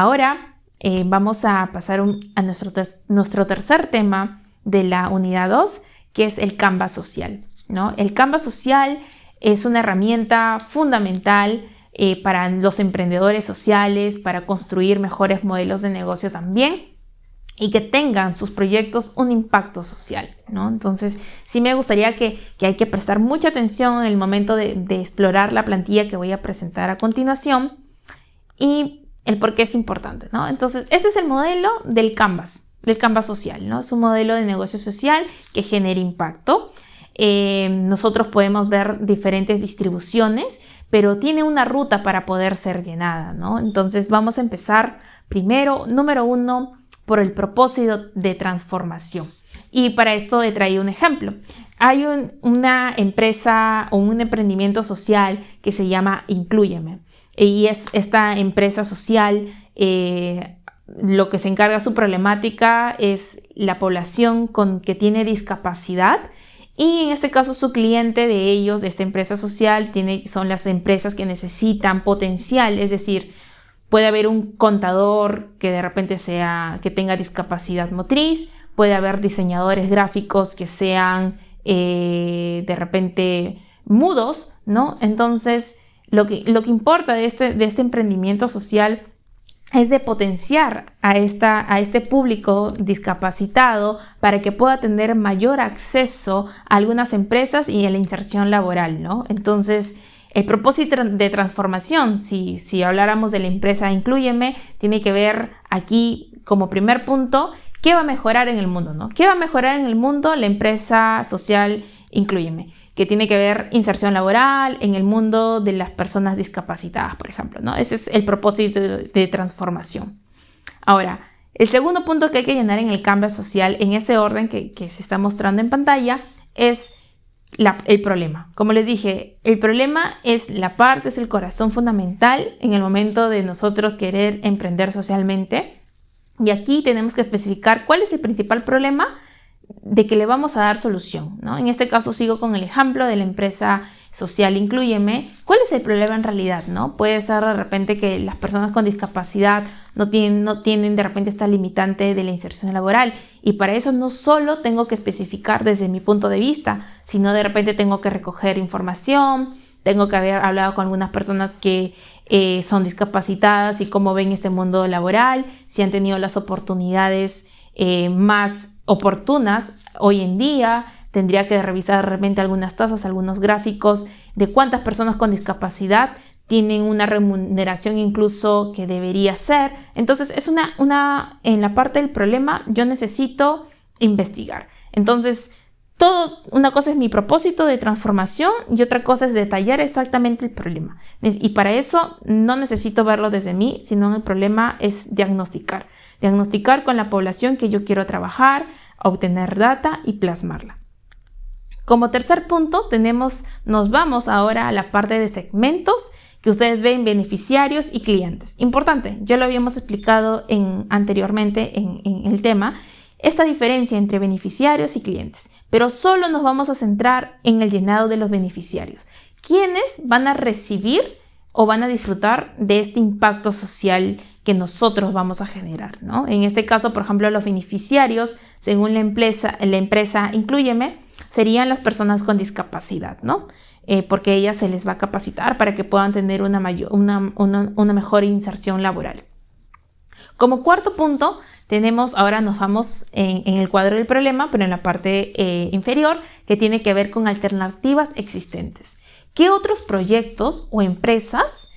Ahora eh, vamos a pasar a nuestro, nuestro tercer tema de la unidad 2, que es el Canvas social. ¿no? El Canvas social es una herramienta fundamental eh, para los emprendedores sociales, para construir mejores modelos de negocio también y que tengan sus proyectos un impacto social, ¿no? Entonces, sí me gustaría que, hay que prestar mucha atención en el momento de, de, explorar la plantilla que voy a presentar a continuación y el por qué es importante, ¿no? Entonces, este es el modelo del Canvas, del Canvas social, ¿no? Es un modelo de negocio social que genera impacto. Eh, nosotros podemos ver diferentes distribuciones, pero tiene una ruta para poder ser llenada, ¿no? Entonces, vamos a empezar primero, número uno, por el propósito de transformación. Y para esto he traído un ejemplo. Hay una empresa o un emprendimiento social que se llama Incluyeme. Y es esta empresa social, eh, lo que se encarga su problemática es la población con, que tiene discapacidad. Y en este caso su cliente de ellos, esta empresa social, tiene, son las empresas que necesitan potencial, es decir, Puede haber un contador que de repente sea, que tenga discapacidad motriz, puede haber diseñadores gráficos que sean eh, de repente mudos, ¿no? Entonces, lo que, lo que importa de este, de este emprendimiento social es de potenciar a, esta, a este público discapacitado para que pueda tener mayor acceso a algunas empresas y a la inserción laboral, ¿no? Entonces, el propósito de transformación, si, si habláramos de la empresa Incluyeme, tiene que ver aquí como primer punto, ¿qué va a mejorar en el mundo? ¿no? ¿Qué va a mejorar en el mundo la empresa social Incluyeme? Que tiene que ver inserción laboral en el mundo de las personas discapacitadas, por ejemplo. ¿no? Ese es el propósito de, transformación. Ahora, el segundo punto que hay que llenar en el cambio social, en ese orden que, que se está mostrando en pantalla, es el problema. Como les dije, el problema es la parte, es el corazón fundamental en el momento de nosotros querer emprender socialmente. Y aquí tenemos que especificar cuál es el principal problema de que le vamos a dar solución. ¿no? En este caso sigo con el ejemplo de la empresa social Incluyeme. ¿Cuál es el problema en realidad? ¿no? Puede ser de repente que las personas con discapacidad no tienen, no tienen de repente esta limitante de la inserción laboral y para eso no solo tengo que especificar desde mi punto de vista, sino de repente tengo que recoger información, tengo que haber hablado con algunas personas que eh, son discapacitadas y cómo ven este mundo laboral, si han tenido las oportunidades eh, más oportunas hoy en día, tendría que revisar de repente algunas tasas, algunos gráficos de cuántas personas con discapacidad tienen una remuneración incluso que debería ser. Entonces es una, una, en la parte del problema yo necesito investigar. Entonces, una cosa es mi propósito de transformación y otra cosa es detallar exactamente el problema. Y para eso no necesito verlo desde mí, sino el problema es diagnosticar. Diagnosticar con la población que yo quiero trabajar, obtener data y plasmarla. Como tercer punto, tenemos, nos vamos ahora a la parte de segmentos que ustedes ven beneficiarios y clientes. Importante, ya lo habíamos explicado en, anteriormente en, en el tema, esta diferencia entre beneficiarios y clientes, pero solo nos vamos a centrar en el llenado de los beneficiarios. ¿Quiénes van a recibir o van a disfrutar de este impacto social que nosotros vamos a generar? ¿no? En este caso, por ejemplo, los beneficiarios, según la empresa, la empresa Incluyeme, serían las personas con discapacidad, ¿no? Eh, porque ellas se les va a capacitar para que puedan tener una, mayor, una, una, mejor inserción laboral. Como cuarto punto, tenemos, ahora nos vamos en, el cuadro del problema, pero en la parte eh, inferior, que tiene que ver con alternativas existentes. ¿Qué otros proyectos o empresas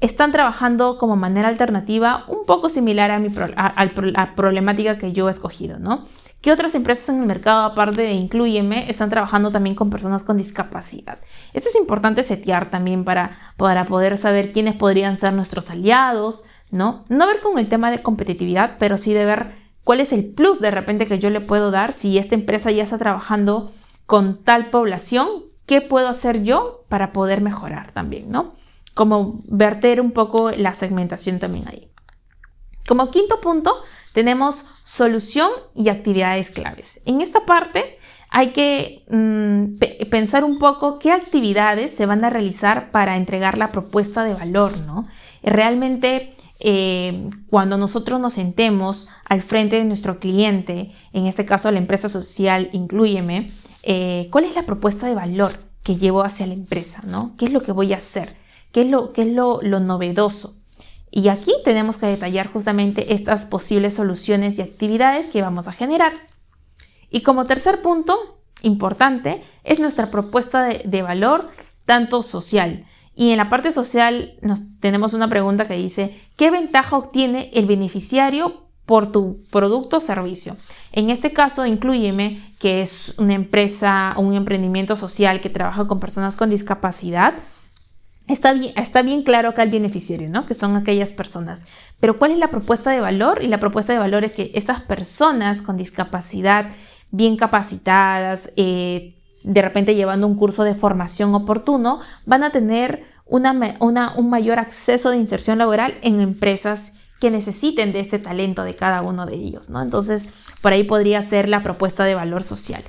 están trabajando como manera alternativa un poco similar a, mi la problemática que yo he escogido, ¿no? ¿Qué otras empresas en el mercado, aparte de Incluyeme, están trabajando también con personas con discapacidad? Esto es importante setear también para, para poder saber quiénes podrían ser nuestros aliados, ¿no? No ver con el tema de competitividad, pero sí de ver cuál es el plus de repente que yo le puedo dar si esta empresa ya está trabajando con tal población, ¿qué puedo hacer yo para poder mejorar también, ¿no? Como verter un poco la segmentación también ahí. Como quinto punto, tenemos solución y actividades claves. En esta parte hay que mm, pensar un poco qué actividades se van a realizar para entregar la propuesta de valor, ¿no? Realmente eh, cuando nosotros nos sentemos al frente de nuestro cliente, en este caso la empresa social, incluyeme, eh, ¿cuál es la propuesta de valor que llevo hacia la empresa? ¿Qué es lo que voy a hacer? ¿Qué es lo, qué es lo, lo novedoso? Y aquí tenemos que detallar justamente estas posibles soluciones y actividades que vamos a generar. Y como tercer punto importante es nuestra propuesta de valor tanto social. Y en la parte social nos, tenemos una pregunta que dice, ¿qué ventaja obtiene el beneficiario por tu producto o servicio? En este caso, incluyeme que es una empresa un emprendimiento social que trabaja con personas con discapacidad. Está bien, está bien claro acá el beneficiario, ¿no? Que son aquellas personas. Pero ¿cuál es la propuesta de valor? Y la propuesta de valor es que estas personas con discapacidad bien capacitadas, eh, de repente llevando un curso de formación oportuno, van a tener un mayor acceso de inserción laboral en empresas que necesiten de este talento de cada uno de ellos, ¿no? Entonces, por ahí podría ser la propuesta de valor social.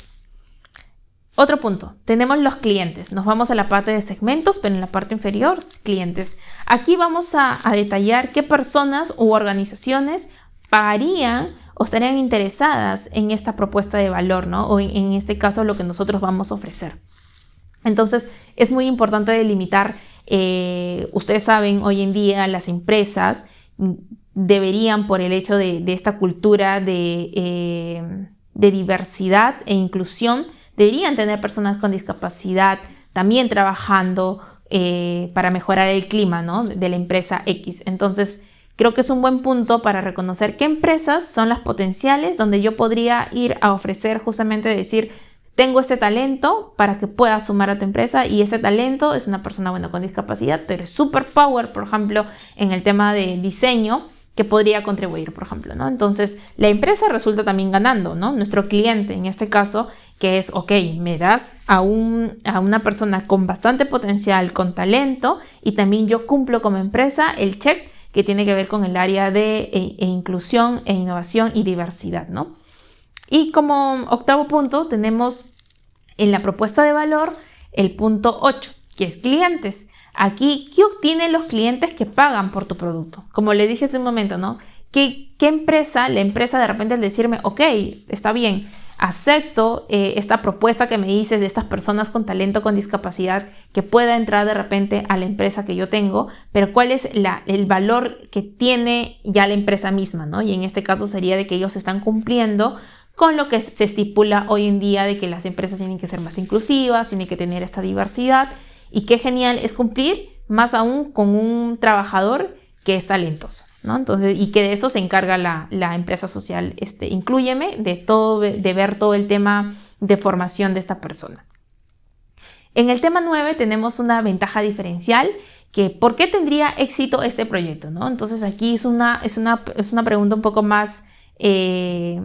Otro punto, tenemos los clientes. Nos vamos a la parte de segmentos, pero en la parte inferior, clientes. Aquí vamos a, detallar qué personas u organizaciones pagarían o estarían interesadas en esta propuesta de valor, ¿no? O en, este caso lo que nosotros vamos a ofrecer. Entonces es muy importante delimitar, eh, ustedes saben, hoy en día las empresas deberían, por el hecho de, esta cultura eh, de, diversidad e inclusión, deberían tener personas con discapacidad también trabajando eh, para mejorar el clima ¿no? de la empresa X. Entonces, Creo que es un buen punto para reconocer qué empresas son las potenciales donde yo podría ir a ofrecer justamente decir, tengo este talento para que pueda sumar a tu empresa y este talento es una persona buena con discapacidad, pero es super power, por ejemplo, en el tema de diseño que podría contribuir, por ejemplo, ¿no? Entonces, la empresa resulta también ganando, ¿no? Nuestro cliente, en este caso, que es, ok, me das a, un, a una persona con bastante potencial, con talento, y también yo cumplo como empresa el check que tiene que ver con el área de e, e inclusión e innovación y diversidad, ¿no? Y como octavo punto tenemos en la propuesta de valor el punto 8, que es clientes. Aquí, ¿qué obtienen los clientes que pagan por tu producto? Como le dije hace un momento, ¿no? ¿Qué, qué empresa, la empresa de repente al decirme, ok, está bien, acepto eh, esta propuesta que me dices de estas personas con talento, con discapacidad, que pueda entrar de repente a la empresa que yo tengo, pero cuál es el valor que tiene ya la empresa misma, ¿no? Y en este caso sería de que ellos están cumpliendo con lo que se estipula hoy en día de que las empresas tienen que ser más inclusivas, tienen que tener esta diversidad, y qué genial es cumplir más aún con un trabajador que es talentoso. Entonces, y que de eso se encarga la, empresa social, este, incluyeme, de, todo, de ver todo el tema de formación de esta persona. En el tema 9 tenemos una ventaja diferencial que ¿por qué tendría éxito este proyecto? ¿no? Entonces aquí es una, es una, es una pregunta un poco más eh,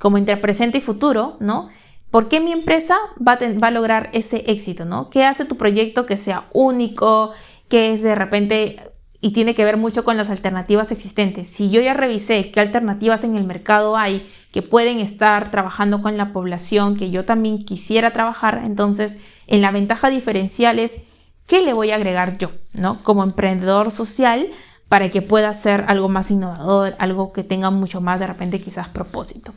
como entre presente y futuro, ¿no? ¿Por qué mi empresa va a, va a, lograr ese éxito? ¿no? ¿Qué hace tu proyecto que sea único? Que es de repente y tiene que ver mucho con las alternativas existentes. Si yo ya revisé qué alternativas en el mercado hay que pueden estar trabajando con la población que yo también quisiera trabajar, entonces en la ventaja diferencial es qué le voy a agregar yo, ¿no? Como emprendedor social para que pueda ser algo más innovador, algo que tenga mucho más de repente quizás propósito.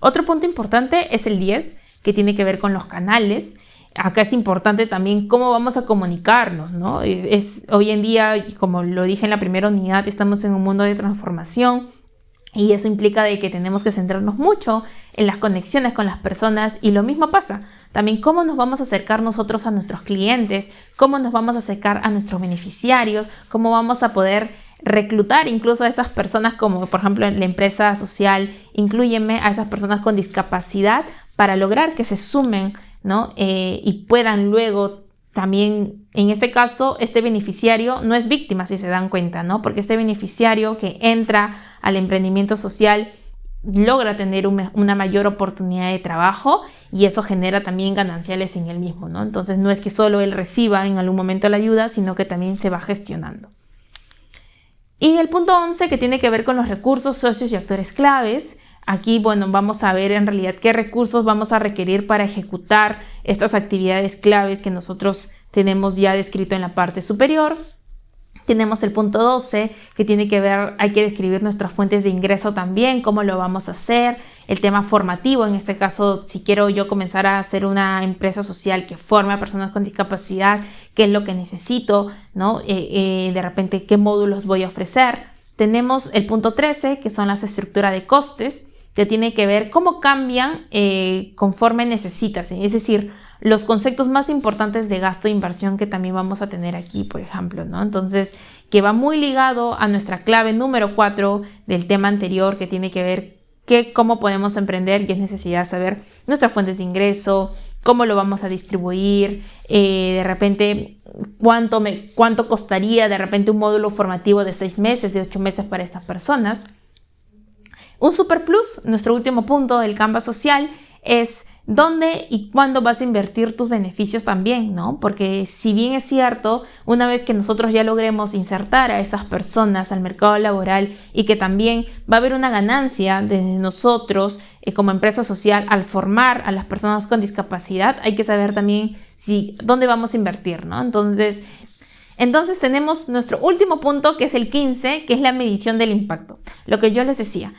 Otro punto importante es el 10, que tiene que ver con los canales acá es importante también cómo vamos a comunicarnos, ¿no? Es, hoy en día, como lo dije en la primera unidad, estamos en un mundo de transformación y eso implica de que tenemos que centrarnos mucho en las conexiones con las personas y lo mismo pasa. También cómo nos vamos a acercar nosotros a nuestros clientes, cómo nos vamos a acercar a nuestros beneficiarios, cómo vamos a poder reclutar incluso a esas personas como por ejemplo en la empresa social, incluyeme a esas personas con discapacidad para lograr que se sumen ¿no? Eh, y puedan luego también, en este caso, este beneficiario no es víctima, si se dan cuenta, ¿no? Porque este beneficiario que entra al emprendimiento social logra tener una mayor oportunidad de trabajo y eso genera también gananciales en él mismo, ¿no? Entonces no es que solo él reciba en algún momento la ayuda, sino que también se va gestionando. Y el punto 11 que tiene que ver con los recursos, socios y actores claves, Aquí, bueno, vamos a ver en realidad qué recursos vamos a requerir para ejecutar estas actividades claves que nosotros tenemos ya descrito en la parte superior. Tenemos el punto 12 que tiene que ver, hay que describir nuestras fuentes de ingreso también, cómo lo vamos a hacer, el tema formativo, en este caso, si quiero yo comenzar a hacer una empresa social que forme a personas con discapacidad, qué es lo que necesito, ¿no? Eh, eh, de repente, qué módulos voy a ofrecer. Tenemos el punto 13, que son las estructuras de costes, que tiene que ver cómo cambian eh, conforme necesitas, es decir, los conceptos más importantes de gasto e inversión que también vamos a tener aquí, por ejemplo, ¿no? Entonces, que va muy ligado a nuestra clave número 4 del tema anterior, que tiene que ver que cómo podemos emprender y es necesidad saber nuestras fuentes de ingreso, cómo lo vamos a distribuir, eh, de repente cuánto, cuánto costaría de repente un módulo formativo de seis meses, de ocho meses para estas personas. Un super plus, nuestro último punto del Canva social, es dónde y cuándo vas a invertir tus beneficios también, ¿no? Porque si bien es cierto, una vez que nosotros ya logremos insertar a estas personas al mercado laboral y que también va a haber una ganancia de nosotros eh, como empresa social al formar a las personas con discapacidad, hay que saber también si dónde vamos a invertir, ¿no? Entonces, entonces tenemos nuestro último punto que es el 15, que es la medición del impacto. Lo que yo les decía,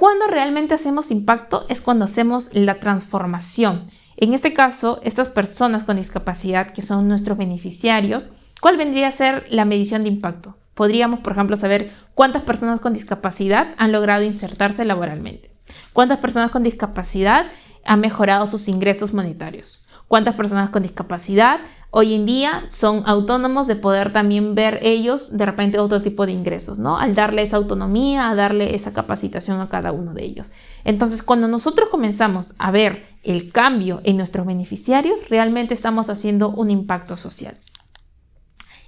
cuando realmente hacemos impacto es cuando hacemos la transformación. En este caso, estas personas con discapacidad que son nuestros beneficiarios, ¿cuál vendría a ser la medición de impacto? Podríamos, por ejemplo, saber cuántas personas con discapacidad han logrado insertarse laboralmente, cuántas personas con discapacidad han mejorado sus ingresos monetarios, cuántas personas con discapacidad hoy en día son autónomos de poder también ver ellos de repente otro tipo de ingresos, ¿no? Al darle esa autonomía, a darle esa capacitación a cada uno de ellos. Entonces, cuando nosotros comenzamos a ver el cambio en nuestros beneficiarios, realmente estamos haciendo un impacto social.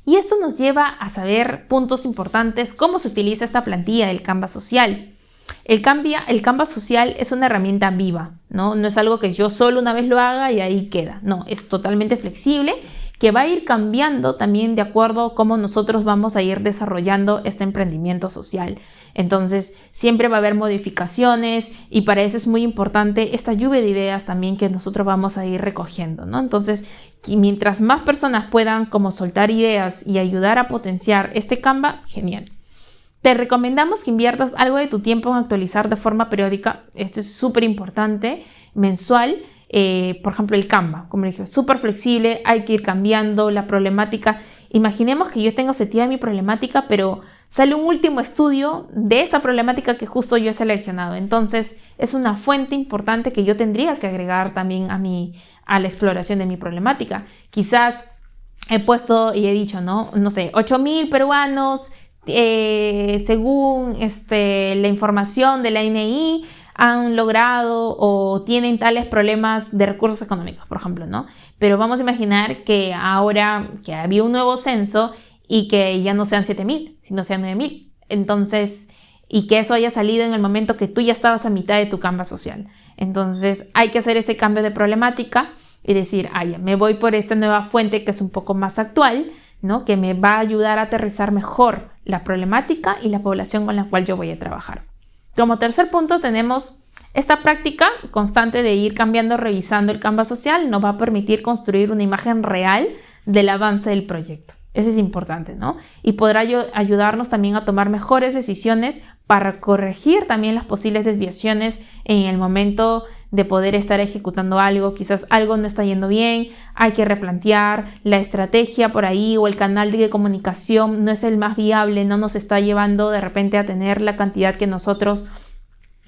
Y esto nos lleva a saber puntos importantes, cómo se utiliza esta plantilla del Canva social. El, cambia, el Canva social es una herramienta viva, ¿no? No es algo que yo solo una vez lo haga y ahí queda. No, es totalmente flexible que va a ir cambiando también de acuerdo a cómo nosotros vamos a ir desarrollando este emprendimiento social. Entonces, siempre va a haber modificaciones y para eso es muy importante esta lluvia de ideas también que nosotros vamos a ir recogiendo, ¿no? Entonces, mientras más personas puedan como soltar ideas y ayudar a potenciar este Canva, genial. Te recomendamos que inviertas algo de tu tiempo en actualizar de forma periódica. Esto es súper importante, mensual. Eh, por ejemplo, el Canva, como dije, súper flexible, hay que ir cambiando la problemática. Imaginemos que yo tengo seteada mi problemática, pero sale un último estudio de esa problemática que justo yo he seleccionado. Entonces, es una fuente importante que yo tendría que agregar también a, mi, a la exploración de mi problemática. Quizás he puesto y he dicho, ¿no? No sé, 8.000 peruanos eh, según este, la información de la INI, han logrado o tienen tales problemas de recursos económicos, por ejemplo, ¿no? Pero vamos a imaginar que ahora que había un nuevo censo y que ya no sean 7.000, sino sean 9.000. Entonces, y que eso haya salido en el momento que tú ya estabas a mitad de tu camba social. Entonces, hay que hacer ese cambio de problemática y decir, ay, me voy por esta nueva fuente que es un poco más actual, ¿no? Que me va a ayudar a aterrizar mejor la problemática y la población con la cual yo voy a trabajar. Como tercer punto tenemos esta práctica constante de ir cambiando, revisando el Canva social, nos va a permitir construir una imagen real del avance del proyecto. Eso es importante, ¿no? Y podrá ayudarnos también a tomar mejores decisiones para corregir también las posibles desviaciones en el momento de poder estar ejecutando algo, quizás algo no está yendo bien, hay que replantear la estrategia por ahí o el canal de comunicación no es el más viable, no nos está llevando de repente a tener la cantidad que nosotros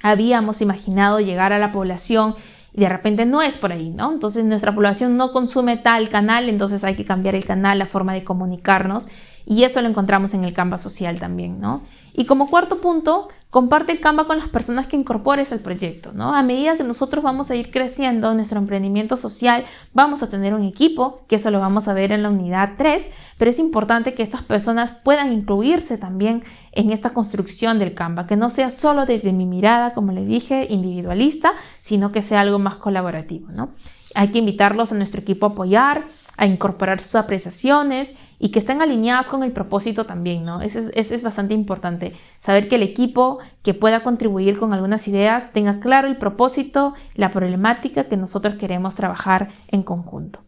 habíamos imaginado llegar a la población y de repente no es por ahí, ¿no? Entonces nuestra población no consume tal canal, entonces hay que cambiar el canal, la forma de comunicarnos y eso lo encontramos en el Canva social también, ¿no? Y como cuarto punto, comparte el Canva con las personas que incorpores al proyecto, ¿no? A medida que nosotros vamos a ir creciendo nuestro emprendimiento social, vamos a tener un equipo, que eso lo vamos a ver en la unidad 3, pero es importante que estas personas puedan incluirse también en esta construcción del Canva, que no sea solo desde mi mirada, como le dije, individualista, sino que sea algo más colaborativo, ¿no? Hay que invitarlos a nuestro equipo a apoyar, a incorporar sus apreciaciones y que estén alineadas con el propósito también, ¿no? Eso es, bastante importante. Saber que el equipo que pueda contribuir con algunas ideas tenga claro el propósito, la problemática que nosotros queremos trabajar en conjunto.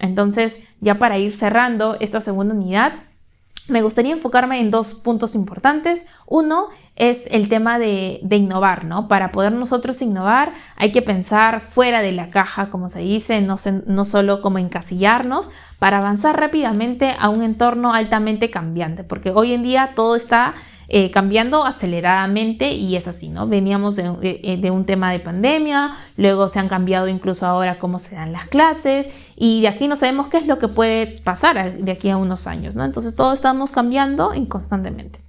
Entonces, ya para ir cerrando esta segunda unidad, me gustaría enfocarme en dos puntos importantes. Uno es el tema de, innovar, ¿no? Para poder nosotros innovar hay que pensar fuera de la caja, como se dice, no, no solo como encasillarnos, para avanzar rápidamente a un entorno altamente cambiante, porque hoy en día todo está eh, cambiando aceleradamente y es así, ¿no? Veníamos de, eh, de, un tema de pandemia, luego se han cambiado incluso ahora cómo se dan las clases y de aquí no sabemos qué es lo que puede pasar de aquí a unos años, ¿no? Entonces todo estamos cambiando constantemente.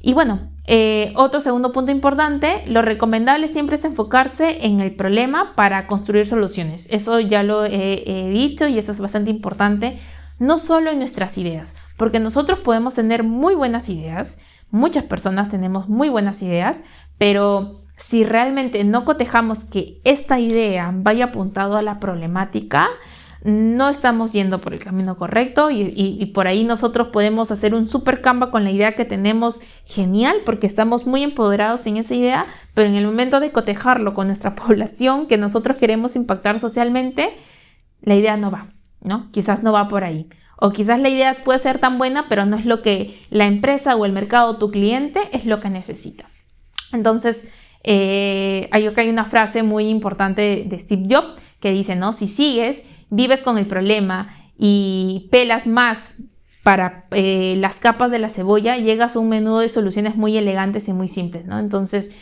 Y bueno, eh, otro segundo punto importante, lo recomendable siempre es enfocarse en el problema para construir soluciones. Eso ya lo he dicho y eso es bastante importante, no solo en nuestras ideas, porque nosotros podemos tener muy buenas ideas, Muchas personas tenemos muy buenas ideas, pero si realmente no cotejamos que esta idea vaya apuntado a la problemática, no estamos yendo por el camino correcto y, por ahí nosotros podemos hacer un super camba con la idea que tenemos genial porque estamos muy empoderados en esa idea, pero en el momento de cotejarlo con nuestra población que nosotros queremos impactar socialmente, la idea no va, ¿no? Quizás no va por ahí. O quizás la idea puede ser tan buena, pero no es lo que la empresa o el mercado o tu cliente es lo que necesita. Entonces, eh, hay, una frase muy importante de Steve Jobs que dice, ¿no? Si sigues, vives con el problema y pelas más para eh, las capas de la cebolla, llegas a un menú de soluciones muy elegantes y muy simples, ¿no? Entonces,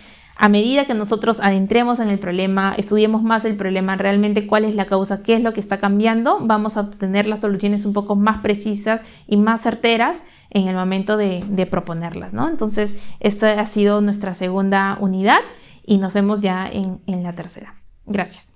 a medida que nosotros adentremos en el problema, estudiemos más el problema, realmente cuál es la causa, qué es lo que está cambiando, vamos a obtener las soluciones un poco más precisas y más certeras en el momento de, proponerlas, ¿no? Entonces, esta ha sido nuestra segunda unidad y nos vemos ya en la tercera. Gracias.